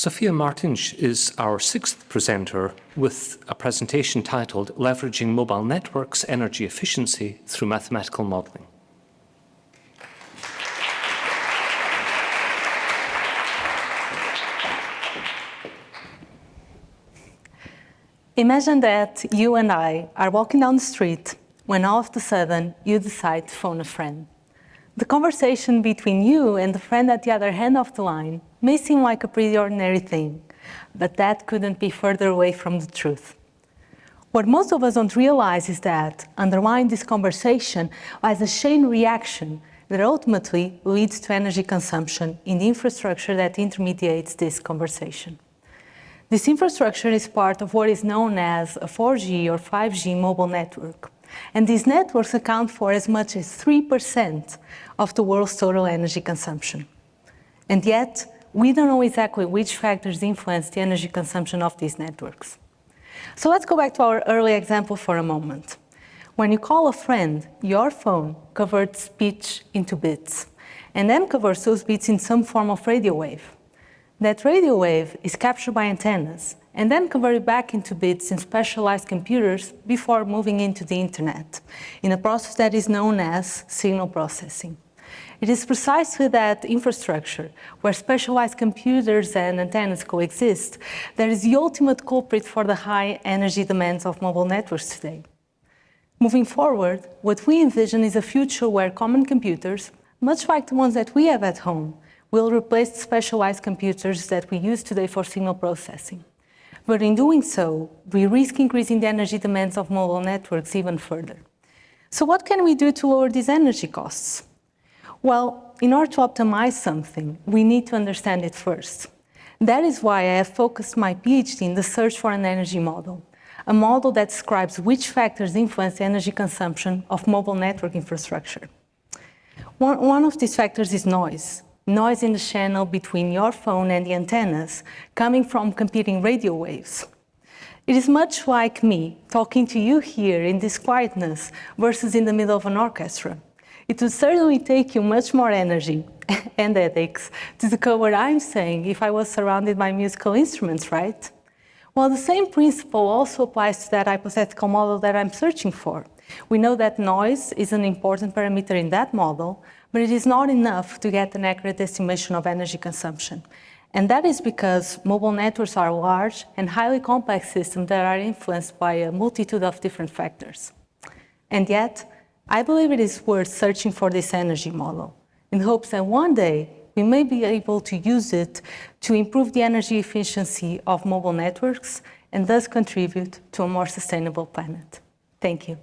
Sophia Martins is our sixth presenter with a presentation titled Leveraging Mobile Networks Energy Efficiency Through Mathematical Modeling. Imagine that you and I are walking down the street when all of a sudden you decide to phone a friend. The conversation between you and the friend at the other end of the line may seem like a pretty ordinary thing, but that couldn't be further away from the truth. What most of us don't realize is that underlying this conversation lies a chain reaction that ultimately leads to energy consumption in the infrastructure that intermediates this conversation. This infrastructure is part of what is known as a 4G or 5G mobile network. And these networks account for as much as 3% of the world's total energy consumption. And yet, we don't know exactly which factors influence the energy consumption of these networks. So let's go back to our early example for a moment. When you call a friend, your phone converts speech into bits, and then converts those bits in some form of radio wave. That radio wave is captured by antennas and then converted back into bits in specialized computers before moving into the internet, in a process that is known as signal processing. It is precisely that infrastructure, where specialized computers and antennas coexist, that is the ultimate culprit for the high energy demands of mobile networks today. Moving forward, what we envision is a future where common computers, much like the ones that we have at home, will replace specialized computers that we use today for signal processing. But in doing so, we risk increasing the energy demands of mobile networks even further. So what can we do to lower these energy costs? Well, in order to optimize something, we need to understand it first. That is why I have focused my PhD in the search for an energy model, a model that describes which factors influence the energy consumption of mobile network infrastructure. One, one of these factors is noise, noise in the channel between your phone and the antennas coming from competing radio waves. It is much like me talking to you here in this quietness versus in the middle of an orchestra. It would certainly take you much more energy and ethics to decode what I'm saying if I was surrounded by musical instruments, right? Well, the same principle also applies to that hypothetical model that I'm searching for. We know that noise is an important parameter in that model, but it is not enough to get an accurate estimation of energy consumption. And that is because mobile networks are large and highly complex systems that are influenced by a multitude of different factors. And yet, I believe it is worth searching for this energy model in hopes that one day we may be able to use it to improve the energy efficiency of mobile networks and thus contribute to a more sustainable planet. Thank you.